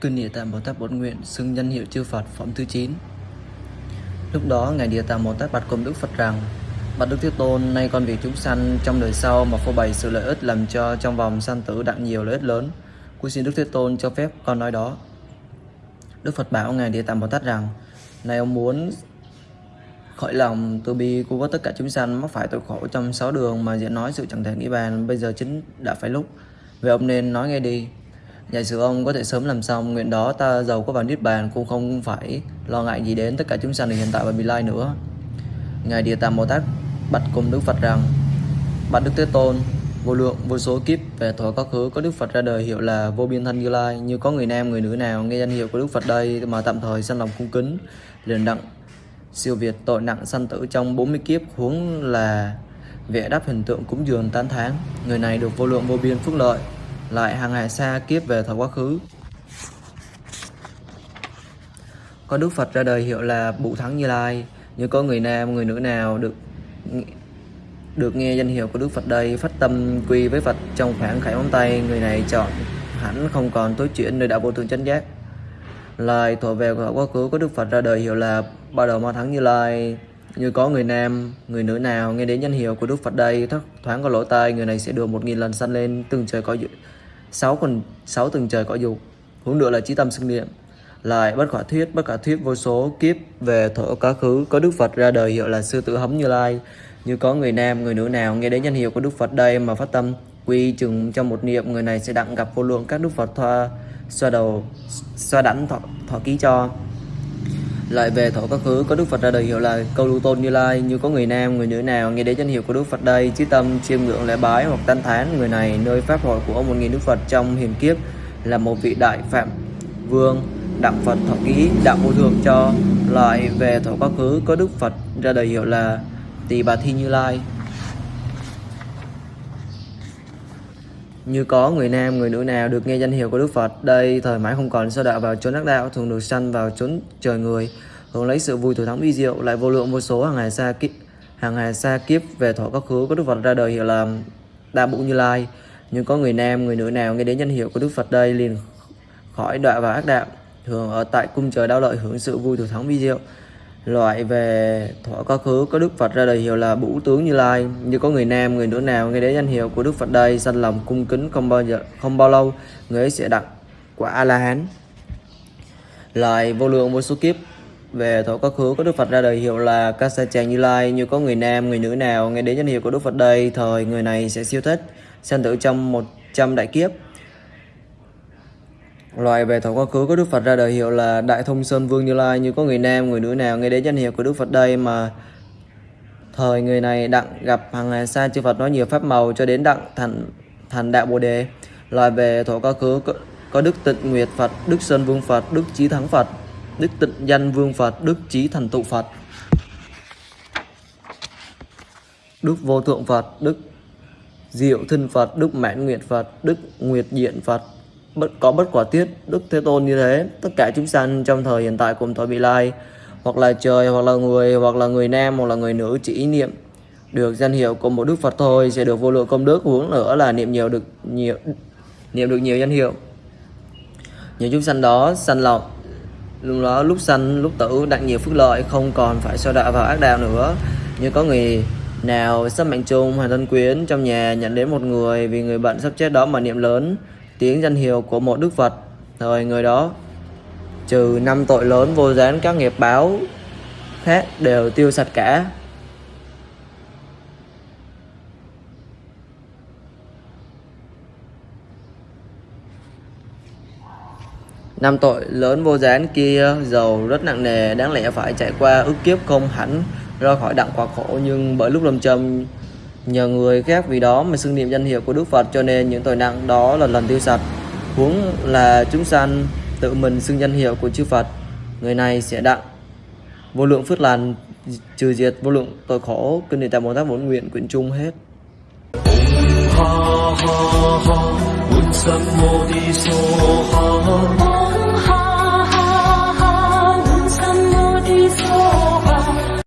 Cư Địa Tạng Bồ Tát Bổn Nguyện xưng danh hiệu chư Phật phẩm thứ 9 Lúc đó Ngài Địa Tạng Bồ Tát bạch cùng Đức Phật rằng Bạch Đức Thế Tôn, nay con vì chúng sanh trong đời sau mà phô bày sự lợi ích làm cho trong vòng sanh tử đặng nhiều lợi ích lớn. Cuối xin Đức Thế Tôn cho phép con nói đó. Đức Phật bảo Ngài Địa Tạng Bồ Tát rằng Này ông muốn khởi lòng, tôi bi cứu vớt tất cả chúng sanh, mắc phải tội khổ trong sáu đường mà diễn nói sự chẳng thể nghĩ bàn, bây giờ chính đã phải lúc. Vậy ông nên nói nghe đi. Giả sử ông có thể sớm làm xong, nguyện đó ta giàu có vào niết bàn, cũng không phải lo ngại gì đến tất cả chúng sanh hiện tại và vị lai nữa. Ngài Địa Tạng Bồ Tát bạch cùng Đức Phật rằng, Bạch Đức Thế Tôn, vô lượng, vô số kiếp về thuở quá khứ có Đức Phật ra đời hiệu là vô biên thân Như Lai như có người nam, người nữ nào nghe danh hiệu của Đức Phật đây mà tạm thời sanh lòng cung kính, liền đặng siêu việt tội nặng sanh tử trong 40 kiếp huống là vẽ đắp hình tượng cúng dường tán tháng người này được vô lượng vô biên phước lợi, lại hàng hà xa kiếp về thời quá khứ. Có Đức Phật ra đời hiệu là Bụ Thắng Như Lai. Như có người nam, người nữ nào được được nghe danh hiệu của Đức Phật đây, phát tâm quy với Phật trong khoảng khải móng tay, người này chọn hẳn không còn tối chuyển nơi đạo vô thường chánh giác lời thuộc về của quá khứ có Đức Phật ra đời hiệu là ba đầu ma thắng như lai. Như có người nam, người nữ nào nghe đến danh hiệu của Đức Phật đây thất thoáng có lỗ tai, người này sẽ được một nghìn lần sanh lên, từng trời có sáu còn sáu từng trời có dục. Hướng nữa là trí tâm xưng niệm. Lại bất khả thuyết, bất khả thuyết vô số kiếp về thổ quá khứ có Đức Phật ra đời hiệu là sư tử hống như lai. Như có người nam, người nữ nào nghe đến danh hiệu của Đức Phật đây mà phát tâm quy chừng trong một niệm người này sẽ đặng gặp vô lượng các Đức Phật thoa xoa đầu xoa đảnh thọ, thọ ký cho. Lại về thổ quá khứ có Đức Phật ra đời hiệu là câu lưu tôn như lai. Như có người nam người nữ nào nghe đến danh hiệu của Đức Phật đây chí tâm chiêm ngưỡng lễ bái hoặc tán thán người này nơi pháp hội của một nghìn Đức Phật trong hiền kiếp là một vị đại phạm vương đặng Phật thọ ký đặng vô thường cho. Lại về thổ quá khứ có Đức Phật ra đời hiệu là Tỳ Bà Thi Như Lai. Như có người nam, người nữ nào được nghe danh hiệu của Đức Phật, đây thời mãi không còn sơ đạo vào chốn ác đạo, thường được sanh vào chốn trời người, hướng lấy sự vui thủ thắng vi diệu, lại vô lượng vô số hàng ngày xa kiếp, hàng ngày xa kiếp về thọ các khứ có Đức Phật ra đời hiệu là Đa Bụ Như Lai. Nhưng có người nam, người nữ nào nghe đến danh hiệu của Đức Phật đây liền khỏi đọa vào ác đạo, thường ở tại cung trời đau lợi hưởng sự vui thủ thắng vi diệu loại về thọ quá khứ, có Đức Phật ra đời hiệu là Bủ tướng Như Lai. Như có người nam, người nữ nào nghe đến danh hiệu của Đức Phật đây, sanh lòng cung kính không bao giờ, không bao lâu, người ấy sẽ đặt quả A La Hán loại vô lượng vô số kiếp, về thọ quá khứ, có Đức Phật ra đời hiệu là Kasa Chàng Như Lai. Như có người nam, người nữ nào nghe đến danh hiệu của Đức Phật đây, thời người này sẽ siêu thích, sanh tử trong 100 đại kiếp. Loại về thổ quá khứ có Đức Phật ra đời hiệu là Đại Thông Sơn Vương Như Lai như có người nam, người nữ nào nghe đến danh hiệu của Đức Phật đây mà thời người này đặng gặp hàng ngày xa chư Phật nói nhiều pháp màu cho đến đặng thành thành đạo Bồ đề. Loại về thổ quá khứ có, có Đức Tịnh Nguyệt Phật, Đức Sơn Vương Phật, Đức Chí Thắng Phật, Đức Tịnh Danh Vương Phật, Đức Chí Thành Tụ Phật. Đức Vô Thượng Phật, Đức Diệu Thân Phật, Đức Mãn Nguyệt Phật, Đức Nguyệt Diện Phật, bất, có bất quả tiết, đức thế tôn như thế, tất cả chúng sanh trong thời hiện tại cùng thời vị lai, hoặc là trời, hoặc là người, hoặc là người nam, hoặc là người nữ chỉ ý niệm. Được danh hiệu của một đức phật thôi sẽ được vô lượng công đức, huống nữa là niệm nhiều được nhiều, niệm được nhiều danh hiệu. Những chúng sanh đó sanh lòng lúc đó lúc sanh, lúc tử đặng nhiều phước lợi, không còn phải so đạo vào ác đạo nữa. Như có người nào sắp mệnh chung hay thân quyến trong nhà nhận đến một người vì người bận sắp chết đó mà niệm lớn tiếng danh hiệu của một đức Phật. Thời người đó, trừ năm tội lớn vô gián, các nghiệp báo khác đều tiêu sạch cả. Năm tội lớn vô gián kia giàu rất nặng nề, đáng lẽ phải trải qua ức kiếp không hẳn, ra khỏi đặng quả khổ. Nhưng bởi lúc lâm châm nhờ người khác vì đó mà xưng niệm danh hiệu của Đức Phật cho nên những tội nặng đó là lần tiêu sạch. Huống là chúng sanh tự mình xưng danh hiệu của chư Phật người này sẽ đặng. Vô lượng phước lành trừ diệt vô lượng tội khổ kinh địa tạng bồ tát bổn nguyện quyển chung hết. Ha ha ha, ha,